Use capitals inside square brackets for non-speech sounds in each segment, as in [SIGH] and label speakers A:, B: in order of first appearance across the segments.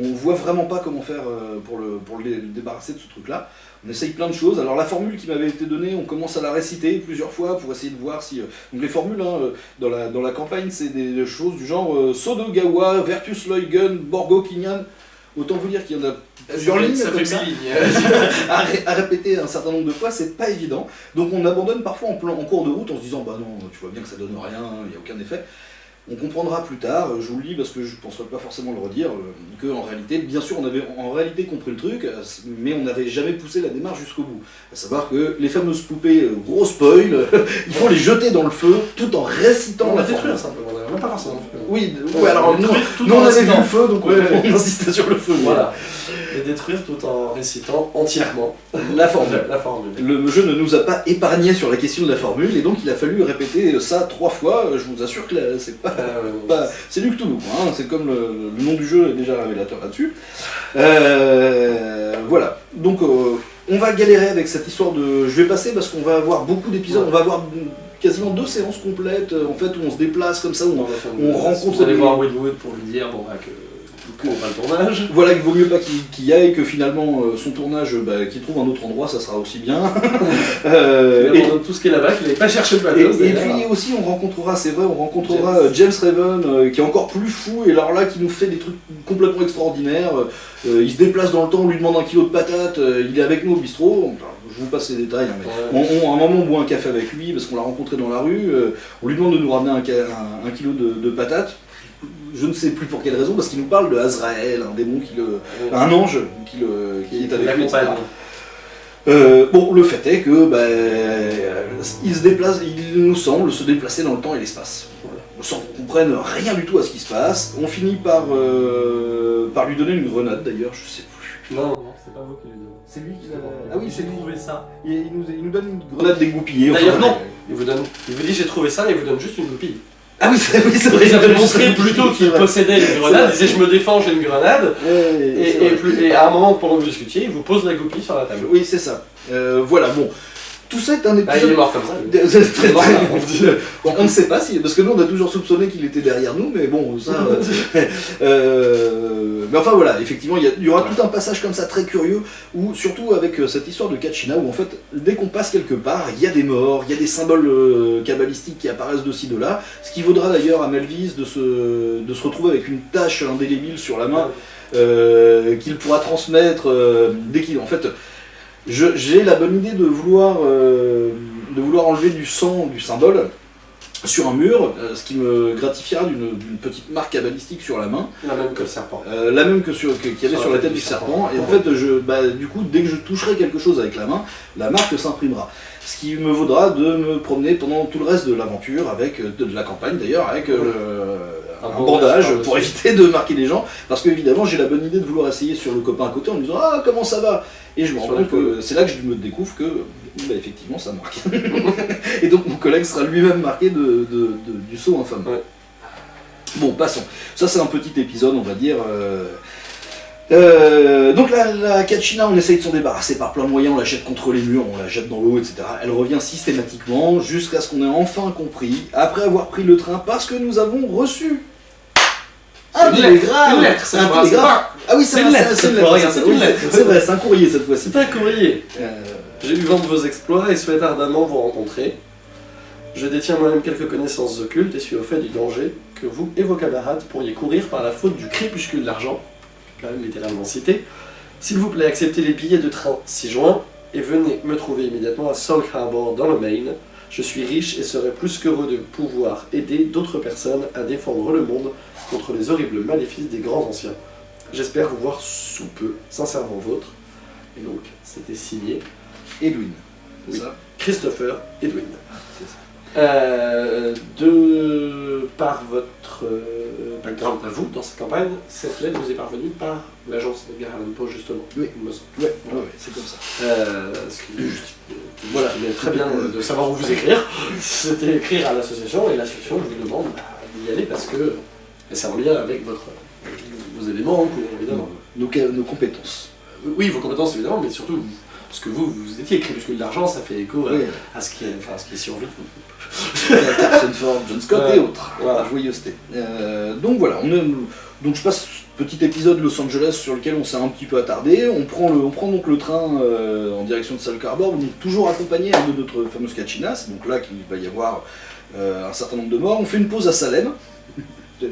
A: On voit vraiment pas comment faire euh, pour, le, pour le, débarrasser de ce truc-là. On essaye plein de choses. Alors la formule qui m'avait été donnée, on commence à la réciter plusieurs fois pour essayer de voir si... Euh, donc les formules hein, euh, dans, la, dans la campagne, c'est des choses du genre Sodogawa, Vertus Leugen, Borgo Kinyan. Autant vous dire qu'il y en a plusieurs lignes
B: ça
A: comme
B: ça. [LAUGHS]
A: à, à, répéter un certain nombre de fois, c'est pas évident. Donc on abandonne parfois en, plan, en cours de route en se disant bah non, tu vois bien que ça donne rien, il n'y a aucun effet. On comprendra plus tard, je vous le lis parce que je ne penserai pas forcément le redire, euh, qu'en réalité, bien sûr, on avait en réalité compris le truc, euh, mais on n'avait jamais poussé la démarche jusqu'au bout. À savoir que les fameuses poupées, euh, gros spoil, [LAUGHS] il faut les jeter dans le feu tout en récitant
B: on
A: la
B: détruire simplement, même pas forcément le feu.
A: Oui, ouais, alors nous, nous on avait vu le feu, donc on [LAUGHS] insistait sur le feu.
B: Voilà. Et détruire tout en récitant entièrement
A: la formule.
B: la formule.
A: Le jeu ne nous a pas épargné sur la question de la formule, et donc il a fallu répéter ça trois fois. Je vous assure que c'est pas bah, c'est du Cthulhu, hein. c'est comme le, nom du jeu est déjà révélateur là-dessus. Euh, voilà, donc euh, on va galérer avec cette histoire de... Je vais passer parce qu'on va avoir beaucoup d'épisodes, on va avoir quasiment deux séances complètes, en fait, où on se déplace comme ça, où on, rencontre...
B: Vous allez voir Woodwood pour lui dire, bon bah que le tournage.
A: Voilà, qu'il vaut mieux pas qu'il y aille, que finalement euh, son tournage, bah, qu'il trouve un autre endroit, ça sera aussi bien. [LAUGHS]
B: euh, et tout ce qui est là-bas, qu'il n'avait pas cherché le bateau.
A: Et, puis aussi, on rencontrera, c'est vrai, on rencontrera James, Raven, euh, qui est encore plus fou, et alors là, qui nous fait des trucs complètement extraordinaires. il se déplace dans le temps, on lui demande un kilo de patates, il est avec nous au bistrot. je vous passe les détails, hein, mais on, à un moment, on boit un café avec lui, parce qu'on l'a rencontré dans la rue. on lui demande de nous ramener un, kilo de, de patates je ne sais plus pour quelle raison, parce qu'il nous parle de Azrael, un démon qui le. un ange qui, le, qui est avec lui. Euh, bon, le fait est que bah, il se déplace, il nous semble se déplacer dans le temps et l'espace. Sans qu'on comprenne rien du tout à ce qui se passe. On finit par, euh, par lui donner une grenade d'ailleurs, je sais plus.
B: Non, non, c'est pas vous qui lui donnez.
A: C'est lui qui l'a.
B: Ah oui, j'ai trouvé ça.
A: Il, nous, il, nous, donne une grenade dégoupillée.
B: D'ailleurs, non, il vous, donne, il vous dit j'ai trouvé ça et il vous donne juste une goupille.
A: Ah oui, c'est vrai,
B: Il avait montré plutôt qu'il possédait une grenade, il disait je me défends, j'ai une grenade, et, à un moment pendant que vous discutiez, il vous pose la goupille sur la table.
A: Oui, c'est ça. Euh, voilà, bon. Tout ça est un épisode.
B: Bah, il est mort comme ça.
A: très, très... bon, on ne sait pas si. Parce que nous, on a toujours soupçonné qu'il était derrière nous, mais bon, ça. [LAUGHS] Euh, euh, mais enfin, voilà, effectivement, il y, aura tout un passage comme ça très curieux, où, surtout avec euh, cette histoire de Kachina, où en fait, dès qu'on passe quelque part, il y a des morts, il y a des symboles cabalistiques qui apparaissent de ci, de là. Ce qui vaudra d'ailleurs à Melvis de se, de se retrouver avec une tache indélébile sur la main. qu'il pourra transmettre dès qu'il en fait j'ai la bonne idée de vouloir, euh, de vouloir enlever du sang du symbole sur un mur, euh, ce qui me gratifiera d'une petite marque cabalistique sur la main.
B: La même que le serpent.
A: Euh, la même que qu'il y avait sur, la tête, du serpent. Et en fait, je, bah, du coup, dès que je toucherai quelque chose avec la main, la marque s'imprimera. Ce qui me vaudra de me promener pendant tout le reste de l'aventure, avec de, la campagne d'ailleurs, avec un, bandage pour éviter de marquer les gens. Parce que évidemment, j'ai la bonne idée de vouloir essayer sur le copain à côté en lui disant « Ah, comment ça va ?» Et je me rends compte que c'est là que je me découvre que, bah, effectivement, ça marque. [LAUGHS] et donc mon collègue sera lui-même marqué de, du saut infâme. Bon, passons. Ça, c'est un petit épisode, on va dire. Euh, euh, donc la, la Kachina, on essaye de s'en débarrasser par plein de moyens, on la jette contre les murs, on la jette dans l'eau, etc. Elle revient systématiquement jusqu'à ce qu'on ait enfin compris, après avoir pris le train, parce que nous avons reçu
B: un télégramme un télégramme
A: Ah oui, c'est une lettre, c'est une lettre. C'est vrai, c'est un courrier cette fois-ci.
B: C'est un courrier. Euh, J'ai eu vent de vos exploits et souhaite ardemment vous rencontrer. Je détiens moi-même quelques connaissances occultes et suis au fait du danger que vous et vos camarades pourriez courir par la faute du crépuscule d'argent, quand même littéralement cité. S'il vous plaît, acceptez les billets de train 6 juin et venez me trouver immédiatement à Salt Harbor dans le Maine. Je suis riche et serais plus qu'heureux de pouvoir aider d'autres personnes à défendre le monde contre les horribles maléfices des grands anciens. J'espère vous voir sous peu, sincèrement vôtre. Et donc, c'était signé
A: Edwin.
B: Oui. Ça? Christopher Edwin. Euh, de par votre euh, background à vous dans cette campagne, cette lettre vous est parvenue par l'agence de Allan Poe justement.
A: Oui, oui, c'est comme ça.
B: Euh, ce qui voilà, mais très bien de savoir où vous écrire. [LAUGHS] C'était écrire à l'association et l'association vous demande bah, d'y aller parce que c'est en lien avec votre, vos éléments, évidemment.
A: Nos, nos compétences.
B: Oui, vos compétences évidemment, mais surtout Parce que vous, vous étiez crépuscule d'argent, ça fait écho à,
A: Oui.
B: à ce qui est, enfin, à ce qui est survécu.
A: Harrison Ford, John Scott
B: Ouais.
A: et autres.
B: Voilà.
A: Joyeuseté. Euh, donc voilà, on est- donc je passe petit épisode Los Angeles sur lequel on s'est un petit peu attardé. On prend, le, on prend donc le train euh, en direction de Sal Harbor, on est toujours accompagné hein, de notre fameuse Kachina, c'est donc là qu'il va y avoir euh, un certain nombre de morts. On fait une pause à Salem. [LAUGHS]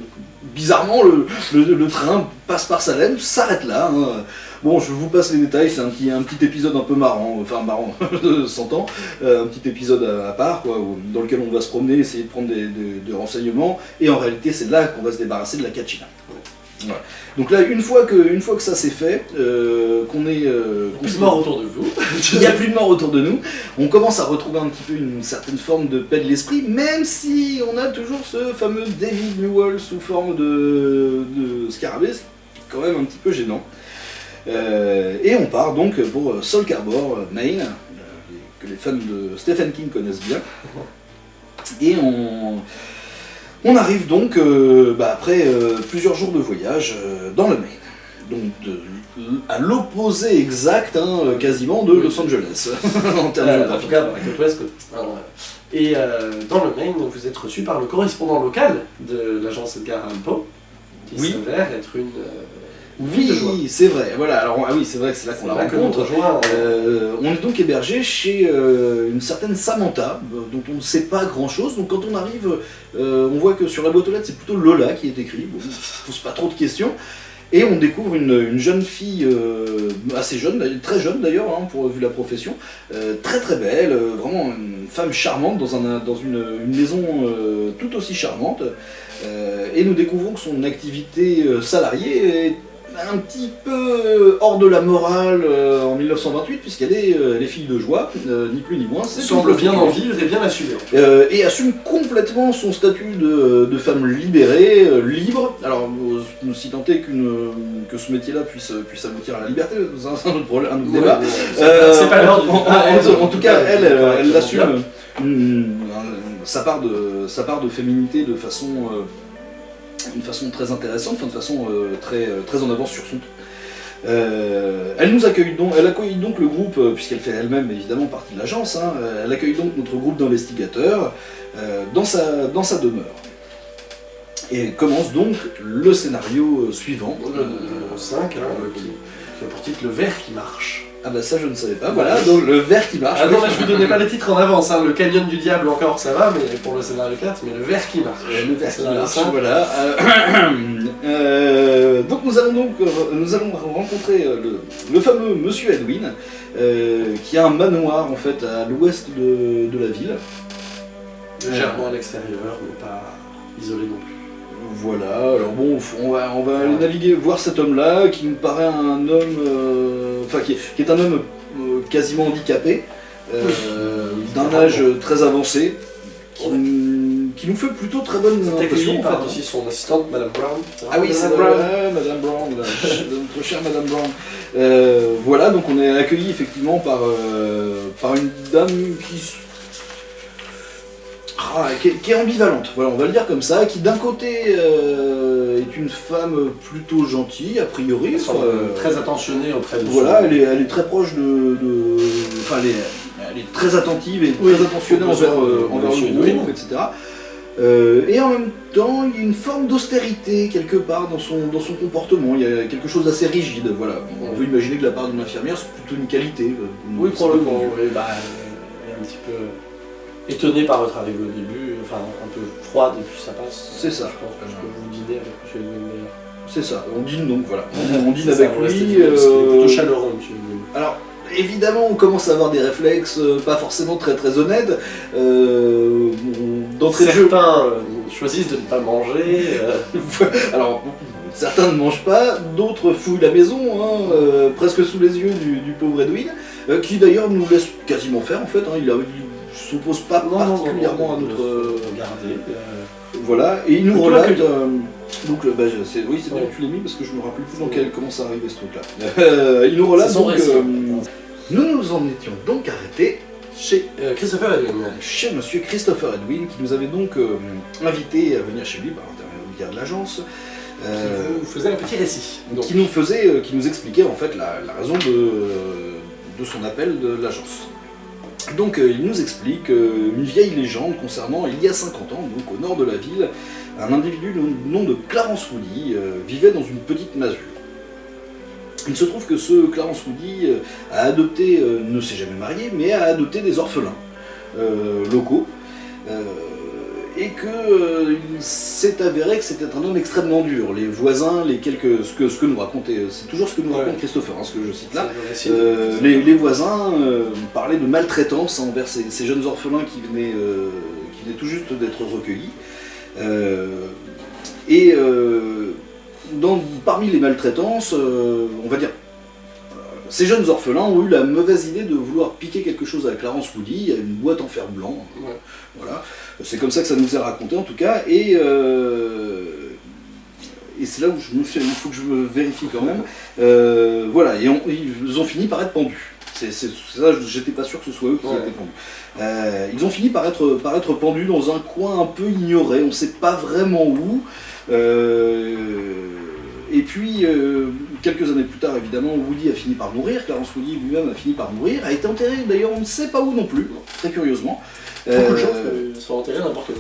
A: Bizarrement, le, le- le train passe par Salem, s'arrête là. hein. Bon, je vous passe les détails, c'est un petit, un petit épisode un peu marrant, enfin marrant, [LAUGHS] s'entend, euh, un petit épisode à, à part, quoi, où- dans lequel on va se promener, essayer de prendre des, des- des renseignements, et en réalité c'est là qu'on va se débarrasser de la Kachina. Voilà. Donc là, une fois que, une fois que ça c'est fait, euh, qu'on est... euh,
B: Plus de morts autour de vous. [LAUGHS]
A: il n'y a plus de morts autour de nous, on commence à retrouver un petit peu une certaine forme de paix de l'esprit, même si on a toujours ce fameux David Newell sous forme de, de scarabée, c'est quand même un petit peu gênant. Euh, et on part donc pour Sol Harbor, Maine, euh, que les fans de Stephen King connaissent bien. Et on, on arrive donc, euh, bah, après euh, plusieurs jours de voyage, euh, dans le Maine. Donc de- à l'opposé exact, hein, euh, quasiment, de. Los Angeles, [LAUGHS] en termes
B: Euh, en tout
A: géographiques.
B: cas, dans la côte ouest, côte est. hein. Et euh, dans le Maine, vous êtes reçu par le correspondant local de l'agence Edgar Allan Poe, qui
A: Oui.
B: s'avère être une.
A: Oui, c'est vrai. Voilà, alors ah oui, c'est vrai que c'est là qu'on la rencontre. Euh, on est donc hébergé chez euh, une certaine Samantha, euh, dont on ne sait pas grand chose. Donc quand on arrive, on voit que sur la boîte aux lettres, c'est plutôt Lola qui est écrit. Bon, on ne se pose pas trop de questions. Et on découvre une, une jeune fille assez jeune, très jeune d'ailleurs, hein, pour vu la profession, très très belle, vraiment une femme charmante dans, un, dans une, une maison tout aussi charmante. Euh, et nous découvrons que son activité euh, salariée est un petit peu hors de la morale euh, en 1928, puisqu'elle est, euh, elle est fille de joie, euh, ni plus ni moins.
B: semble bien en vivre et bien assumer.
A: Euh, et assume complètement son statut de, de femme libérée, euh, libre. Alors, euh, si tant est qu'une, euh, que ce métier-là puisse, puisse aboutir à la liberté, c'est un, autre problème, un autre débat.
B: Ouais, c'est
A: Euh,
B: pas- c'est pas l'heure du
A: en,
B: débat,
A: en-
B: elle,
A: en- en tout cas, elle, elle,
B: correctement
A: elle assume
B: bien.
A: une- un- sa, part de, sa part de féminité de façon, euh, une façon très intéressante, enfin, de façon euh, très, euh, très en avance sur son temps. Euh, elle nous accueille donc, elle accueille donc le groupe, puisqu'elle fait elle-même évidemment partie de l'agence, hein, elle accueille donc notre groupe d'investigateurs euh, dans, sa, dans sa demeure. Et commence donc le scénario suivant.
B: Le,
A: Euh,
B: le 5, hein, le- qui a pour titre Le verre qui marche.
A: Ah bah ça je ne savais pas, voilà, donc le verre qui marche.
B: Ah non, mais je vous donnais pas les titres en avance, hein. le canyon du diable encore ça va, mais pour le scénario 4, mais le verre qui marche.
A: Euh, Le verre qui marche,
B: 5.
A: voilà. Euh, [CLEARS THROAT] euh, donc nous allons donc nous allons rencontrer le, le fameux Monsieur Edwin, euh, qui a un manoir en fait à l'ouest de, de la ville.
B: Légèrement à l'extérieur, mais pas isolé non plus.
A: Voilà, alors bon, on va, on va aller naviguer, voir cet homme-là, qui nous paraît un homme, euh, enfin qui, est- qui est un homme euh, quasiment handicapé, euh, d'un âge très avancé, qui, qui nous fait plutôt très bonne impression.
B: par aussi son assistante, Madame Brown.
A: Ah oui, c'est
B: Brown.
A: Madame Brown, notre chère Madame Brown. Euh, voilà, donc on est accueilli effectivement par, euh, par une dame qui, qui, est, qui est ambivalente, voilà, on va le dire comme ça, qui d'un côté euh, est une femme plutôt gentille, a priori.
B: Elle semble
A: euh,
B: très attentionnée auprès de
A: voilà, elle est, elle est très proche de. de- enfin, elle est, elle est très attentive et
B: Oui,
A: très attentionnée envers, euh, envers le groupe, etc. Euh, et en même temps, il y a une forme d'austérité quelque part dans son, dans son comportement. Il y a quelque chose d'assez rigide. Voilà. On peut imaginer que de la part d'une infirmière, c'est plutôt une qualité.
B: Oui, probablement. Oui, bah, un petit peu étonnée par votre arrivée au début, enfin un peu froide, et puis ça passe.
A: C'est ça.
B: Je pense que vous dîner avec M.
A: C'est ça. On dîne donc, voilà. On, [LAUGHS] on dîne avec
B: ça,
A: lui.
B: est
A: euh,
B: plutôt chaleureux, M.
A: Alors, évidemment, on commence à avoir des réflexes euh, pas forcément très très honnêtes. Euh, D'entrée de jeu,
B: Certains euh, choisissent de ne pas manger. euh, [LAUGHS]
A: Alors, certains ne mangent pas, d'autres fouillent la maison, hein, euh, presque sous les yeux du, du pauvre Edwin, qui d'ailleurs nous laisse quasiment faire en fait. hein, il ne s'oppose pas
B: non,
A: particulièrement
B: non,
A: à notre. euh,
B: Regardez. euh,
A: voilà, et il nous relate. euh, donc, bah, c'est- oui, c'est bien que tu l'as mis parce que je me rappelle plus dans quel, comment ça arrivait ce truc-là. Euh, il nous relate donc. euh, nous nous en étions donc arrêtés
B: Chez euh, Christopher Edwin.
A: chez monsieur Christopher Edwin, qui nous avait donc euh, invité à venir chez lui par l'intermédiaire de l'agence.
B: qui
A: Euh,
B: vous faisait un petit récit. Donc,
A: qui nous faisait, euh, qui nous expliquait en fait la, la raison de, de son appel de l'agence. Donc il nous explique une vieille légende concernant il y a 50 ans, donc au nord de la ville, un individu du nom de Clarence Woody vivait dans une petite masure. Il se trouve que ce Clarence Woody a adopté, ne s'est jamais marié, mais a adopté des orphelins locaux et que euh, il s'est avéré que c'était un homme extrêmement dur. Les voisins, les quelques, ce, que, ce que nous racontait, c'est toujours ce que nous raconte Christopher, hein, ce que je cite là, euh, les, voisins euh, parlaient de maltraitance envers ces, jeunes orphelins qui venaient, qui venaient tout juste d'être recueillis. et dans, parmi les maltraitances, on va dire ces jeunes orphelins ont eu la mauvaise idée de vouloir piquer quelque chose à Clarence Woody, à une boîte en fer blanc. Voilà. C'est comme ça que ça nous est raconté en tout cas. Et, euh, et c'est là où je me suis, il faut que je me vérifie quand même. Euh, voilà, et ils ont fini par être pendus. C'est ça, j'étais pas sûr que ce soit eux qui étaient pendus. Euh, ils ont fini par être, par être pendus dans un coin un peu ignoré, on ne sait pas vraiment où. et puis, quelques années plus tard, évidemment, Woody a fini par mourir, Clarence Woody lui-même a fini par mourir, a été enterré, d'ailleurs on ne sait pas où non plus, très curieusement.
B: Beaucoup de gens sont enterrés n'importe où.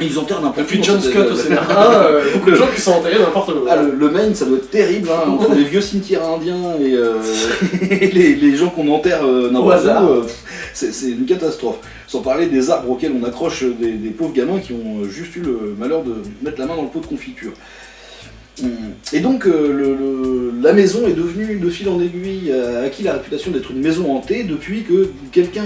A: Ils enterrent n'importe où.
B: Depuis John Scott au scénario, [LAUGHS] beaucoup de gens qui sont enterrés n'importe où.
A: Ah, le, Maine, ça doit être terrible, hein, entre les vieux cimetières indiens et, euh, [LAUGHS] les, gens qu'on enterre euh, n'importe où. Euh, c'est une catastrophe. Sans parler des arbres auxquels on accroche des, des, pauvres gamins qui ont juste eu le malheur de mettre la main dans le pot de confiture. Et donc euh, la maison est devenue de fil en aiguille, a acquis la réputation d'être une maison hantée depuis que quelqu'un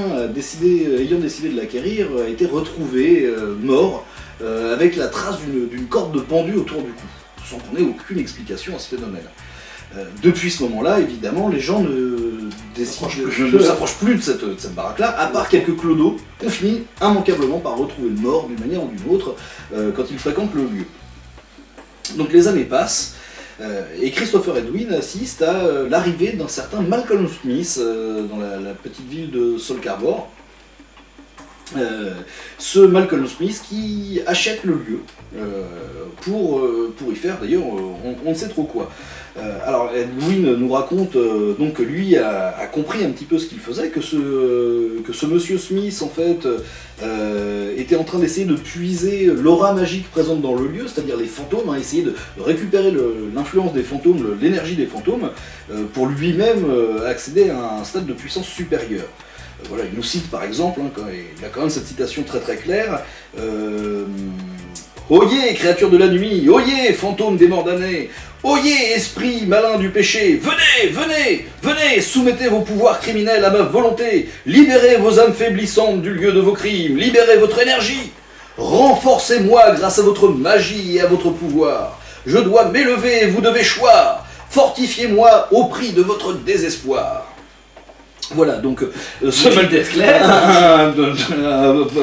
A: ayant décidé de l'acquérir a été retrouvé euh, mort euh, avec la trace d'une corde de pendu autour du cou, sans qu'on ait aucune explication à ce phénomène. depuis ce moment-là, évidemment, les gens ne, s'approchent plus de cette, cette baraque-là, à part quelques clodos qu'on finit immanquablement par retrouver morts d'une manière ou d'une autre quand ils fréquentent le lieu. Donc les années passent, euh, et Christopher Edwin assiste à euh, l'arrivée d'un certain Malcolm Smith euh, dans la, petite ville de Solcarbor. Ce Malcolm Smith qui achète le lieu pour, pour y faire d'ailleurs on, ne sait trop quoi. Euh, alors Edwin nous raconte euh, donc que lui a, compris un petit peu ce qu'il faisait, que ce, que ce monsieur Smith en fait euh, était en train d'essayer de puiser l'aura magique présente dans le lieu, c'est-à-dire les fantômes, hein, essayer de récupérer l'influence des fantômes, l'énergie des fantômes, pour lui-même accéder à un stade de puissance supérieure. Voilà, il nous cite par exemple, hein, il a quand même cette citation très très claire, Oyez, créatures de la nuit, oyez, fantômes des morts damnés, oyez, esprit malin du péché, venez, venez, venez, soumettez vos pouvoirs criminels à ma volonté, libérez vos âmes faiblissantes du lieu de vos crimes, libérez votre énergie, renforcez-moi grâce à votre magie et à votre pouvoir. Je dois m'élever, vous devez choir, fortifiez-moi au prix de votre désespoir. Voilà, donc
B: euh, ce clair.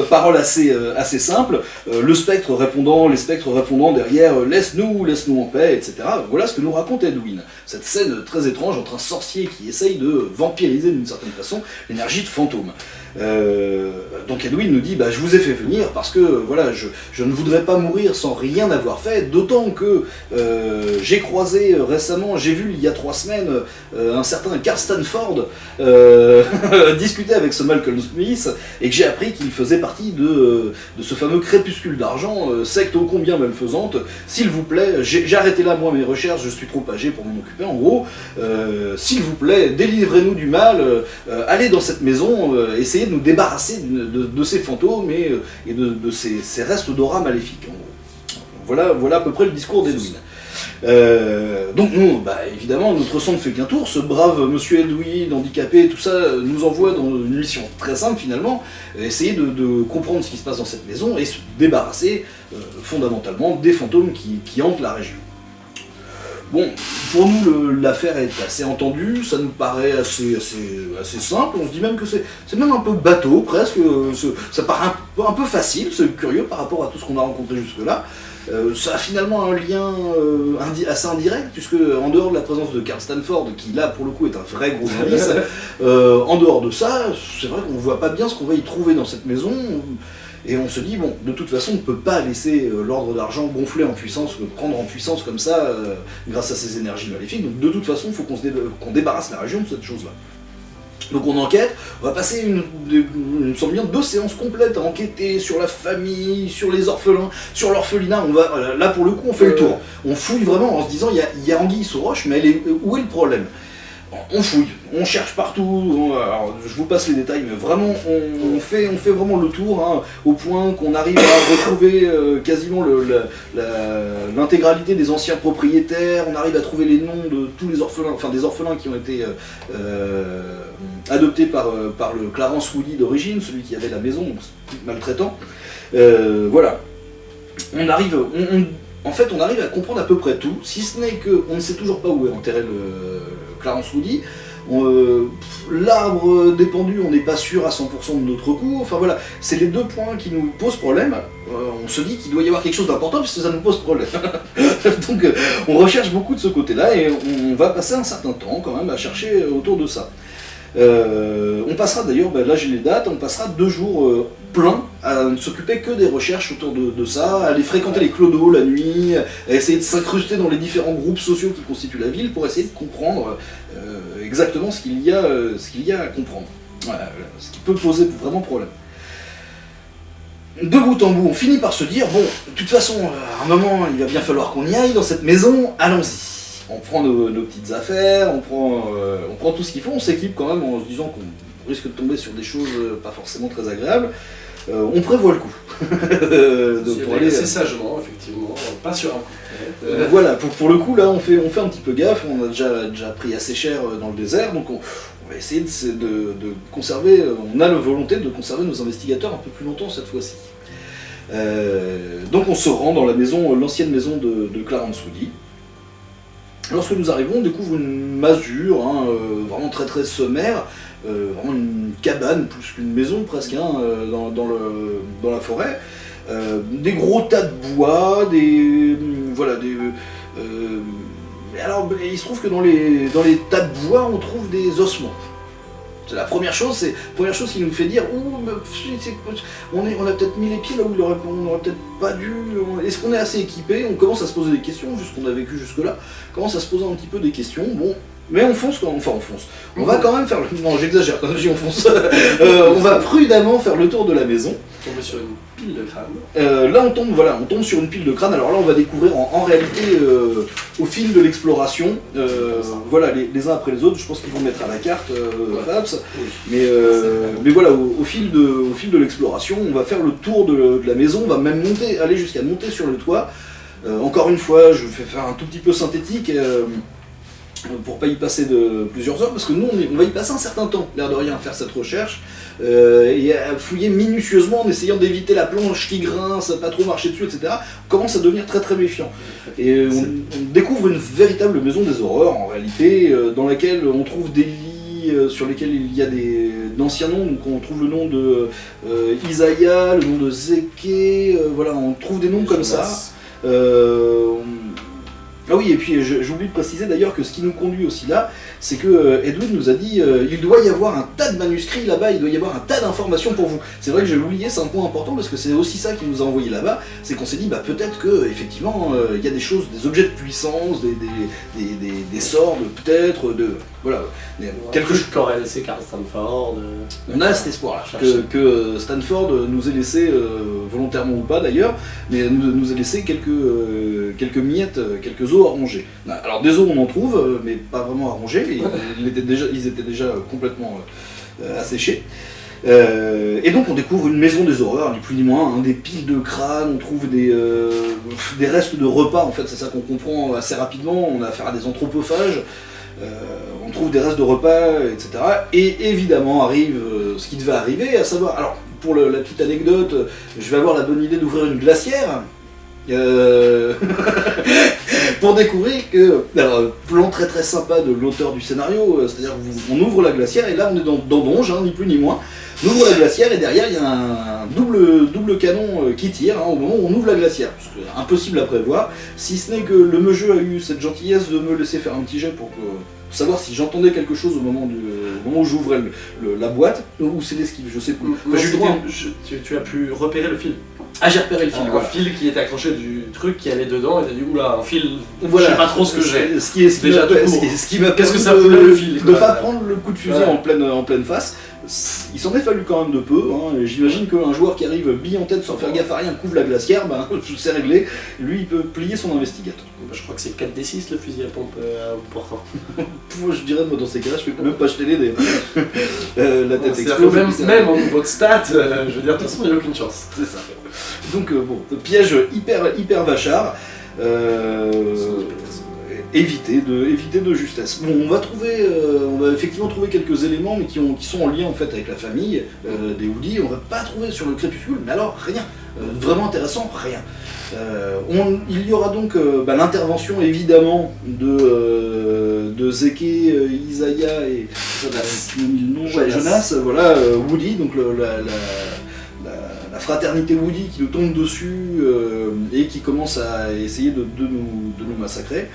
B: [LAUGHS]
A: parole assez, euh, assez simple, euh, le spectre répondant, les spectres répondant derrière laisse-nous, laisse-nous en paix, etc. Voilà ce que nous raconte Edwin. Cette scène très étrange entre un sorcier qui essaye de vampiriser d'une certaine façon l'énergie de fantôme. Euh, donc Edwin nous dit bah, je vous ai fait venir parce que voilà je, ne voudrais pas mourir sans rien avoir fait, d'autant que euh, j'ai croisé récemment, j'ai vu il y a trois semaines euh, un certain Carl Stanford [LAUGHS] discuter avec ce Malcolm Smith et que j'ai appris qu'il faisait partie de, de, ce fameux crépuscule d'argent, secte ô combien malfaisante. S'il vous plaît, j'ai arrêté là moi mes recherches, je suis trop âgé pour m'en occuper en gros. S'il vous plaît, délivrez-nous du mal, allez dans cette maison, essayez de nous débarrasser de, ces fantômes et, euh, de, ces, restes d'aura maléfiques. Voilà, voilà à peu près le discours d'Edwin. Euh, donc nous, bah, évidemment, notre sang ne fait qu'un tour, ce brave monsieur Edwin, handicapé, tout ça, nous envoie dans une mission très simple finalement, essayer de, comprendre ce qui se passe dans cette maison et se débarrasser euh, fondamentalement des fantômes qui hantent la région. Bon, pour nous, l'affaire est assez entendue, ça nous paraît assez, assez, simple, on se dit même que c'est même un peu bateau, presque, ça paraît un, peu facile, c'est curieux par rapport à tout ce qu'on a rencontré jusque-là. Euh, ça a finalement un lien euh, assez indirect, puisque en dehors de la présence de Carl Stanford, qui là pour le coup est un vrai gros indice, [LAUGHS] euh, en dehors de ça, c'est vrai qu'on voit pas bien ce qu'on va y trouver dans cette maison. Et on se dit, bon, de toute façon, on ne peut pas laisser euh, l'ordre d'argent gonfler en puissance, euh, prendre en puissance comme ça, euh, grâce à ces énergies maléfiques. Donc de toute façon, il faut qu'on débarrasse la région de cette chose-là. Donc on enquête, on va passer une, une, bien deux séances complètes à enquêter sur la famille, sur les orphelins, sur l'orphelinat. On va là pour le coup on fait le tour. On fouille vraiment en se disant il y a, y a Anguille sous roche, mais elle est, où est le problème? On fouille, on cherche partout, je vous passe les détails, mais vraiment, on, fait, on fait vraiment le tour, hein, au point qu'on arrive à retrouver euh, quasiment l'intégralité des anciens propriétaires, on arrive à trouver les noms de tous les orphelins, enfin des orphelins qui ont été euh, euh, adoptés par, le Clarence Woody d'origine, celui qui avait la maison, maltraitant. voilà. On arrive, en fait, on arrive à comprendre à peu près tout, si ce n'est qu'on ne sait toujours pas où est enterré le Clarence Woody. Euh, l'arbre dépendu, on n'est pas sûr à 100% de notre coup. Enfin voilà, c'est les deux points qui nous posent problème. Euh, on se dit qu'il doit y avoir quelque chose d'important puisque ça nous pose problème. [LAUGHS] Donc euh, on recherche beaucoup de ce côté-là et on va passer un certain temps quand même à chercher autour de ça. on passera d'ailleurs, ben là j'ai les dates, on passera deux jours plein à ne s'occuper que des recherches autour de, ça, à aller fréquenter les clodos la nuit, à essayer de s'incruster dans les différents groupes sociaux qui constituent la ville pour essayer de comprendre euh, exactement ce qu'il y, a, euh, y a à comprendre. ce qui peut poser vraiment problème. De bout en bout, on finit par se dire, bon, de toute façon, euh, à un moment, il va bien falloir qu'on y aille dans cette maison, allons-y. On prend nos, petites affaires, on prend, on prend tout ce qu'il faut, on s'équipe quand même en se disant qu'on risque de tomber sur des choses pas forcément très agréables. Euh, on prévoit le coup. [LAUGHS]
B: de, pour aller assez euh, sagement, effectivement, pas sur un coup
A: euh, voilà, pour, le coup, là, on fait, on fait un petit peu gaffe, on a déjà, déjà pris assez cher dans le désert, donc on, va essayer de, conserver, on a la volonté de conserver nos investigateurs un peu plus longtemps cette fois-ci. donc on se rend dans la maison, l'ancienne maison de, Clarence Woody. Lorsque nous arrivons, on découvre une masure, hein, vraiment très très sommaire, euh, vraiment une cabane plus qu'une maison presque hein, euh, dans, le, dans, la forêt. Euh, des gros tas de bois, des... voilà, des... alors, il se trouve que dans les, dans les tas de bois, on trouve des ossements. C'est la première chose, c'est première chose qui nous fait dire on, est, on a peut-être mis les pieds là où on n'aurait peut-être pas dû. Est-ce qu'on est assez équipé? On commence à se poser des questions, vu ce qu'on a vécu jusque-là. Commence à se poser un petit peu des questions. Bon, mais on fonce quand enfin on fonce. On va quand même faire le... Non j'exagère quand je on fonce. [LAUGHS] Euh, on va prudemment faire le tour de la maison.
B: Tomber sur une pile de crâne.
A: Euh, là on tombe, voilà, on tombe sur une pile de crâne. Alors là on va découvrir en, réalité euh, au fil de l'exploration, voilà, les, uns après les autres, je pense qu'ils vont mettre à la carte Fabs. Mais, mais voilà, au, fil de, au fil de l'exploration, on va faire le tour de, de, la maison, on va même monter, aller jusqu'à monter sur le toit. encore une fois, je vais faire un tout petit peu synthétique pour pas y passer de plusieurs heures, parce que nous, on, va y passer un certain temps, l'air de rien, à faire cette recherche, euh, et à fouiller minutieusement en essayant d'éviter la planche qui grince, pas trop marcher dessus, etc. On commence à devenir très très méfiant. Et on, découvre une véritable maison des horreurs, en réalité, euh, dans laquelle on trouve des lits euh, sur lesquels il y a des d'anciens noms, donc on trouve le nom de Isaiah, le nom de Zeke, voilà, on trouve des noms comme ça. Ah oui, et puis j'oublie de préciser d'ailleurs que ce qui nous conduit aussi là, c'est que euh, Edwin nous a dit euh, il doit y avoir un tas de manuscrits là-bas, il doit y avoir un tas d'informations pour vous. C'est vrai que j'ai oublié, c'est un point important parce que c'est aussi ça qui nous a envoyé là-bas, c'est qu'on s'est dit bah peut-être que effectivement euh, il y a des choses, des objets de puissance, des, des, des, sorts peut-être, de voilà,
B: quelque chose. Corel, c'est Carl Stanford.
A: On a cet espoir là, que, Stanford nous ait laissé volontairement ou pas d'ailleurs, mais nous, nous ait laissé quelques quelques miettes, quelques os à ronger. Alors des os on en trouve, mais pas vraiment à ronger ils, étaient déjà, ils étaient déjà complètement euh, asséchés. Euh, et donc on découvre une maison des horreurs, ni plus ni moins, hein, des piles de crânes, on trouve des, euh, des restes de repas, en fait c'est ça qu'on comprend assez rapidement, on a affaire à des anthropophages, on trouve des restes de repas, etc. Et évidemment arrive ce qui devait arriver, à savoir, alors pour la petite anecdote, je vais avoir la bonne idée d'ouvrir une glacière, euh, [LAUGHS] pour découvrir que, alors, plan très très sympa de l'auteur du scénario, euh, c'est-à-dire qu'on ouvre la glacière et là on est dans, dans Donge, hein, ni plus ni moins. On ouvre la glacière et derrière il y a un double, double canon euh, qui tire hein, au moment où on ouvre la glacière. Impossible à prévoir, si ce n'est que le jeu a eu cette gentillesse de me laisser faire un petit jet pour que savoir si j'entendais quelque chose au moment, du, au moment où j'ouvrais la boîte ou c'est l'esquive, je sais plus. Enfin,
B: je- tu, tu as pu repérer le fil.
A: Ah, j'ai repéré le fil,
B: Un
A: voilà.
B: fil qui était accroché du truc qui allait dedans et t'as dit oula, un fil.
A: Voilà.
B: Je sais pas trop ce que j'ai.
A: Ce qui est ce
B: Déjà tout
A: ce qui- ce qui m'a
B: Qu'est-ce que ça fout le fil,
A: De pas prendre le coup de fusil
B: Ouais.
A: en pleine en pleine face. Il s'en est fallu quand même de peu. hein, et J'imagine qu'un joueur qui arrive bille en tête sans faire gaffe à rien couvre la glacière, ben [LAUGHS] c'est réglé. Lui, il peut plier son investigateur.
B: Bah, Je crois que c'est 4d6 le fusil à pompe euh. [LAUGHS]
A: Moi, je dirais, moi, dans ces cas-là, je fais même pas jeter les dés. [LAUGHS] Euh, la tête explose.
B: même,
A: ça-
B: même en niveau de stats, euh, je veux dire, de toute façon, il n'y a aucune chance.
A: C'est ça. Donc, euh, bon, piège hyper, hyper vachard. Euh, éviter, de, éviter de justesse. Bon, on va trouver, euh, on va effectivement trouver quelques éléments, mais qui, ont, qui sont en lien en fait avec la famille euh, des Woody. On va pas trouver sur le crépuscule, mais alors rien. Euh, vraiment intéressant, rien. On- il y aura donc bah, l'intervention évidemment de, de Zeke, Isaiah et
B: Jonas.
A: nom,
B: Jonas.
A: ouais, Jonas, voilà, Woody, donc le- la, la- la- la fraternité Woody qui nous tombe dessus euh, et qui commence à essayer de, nous massacrer.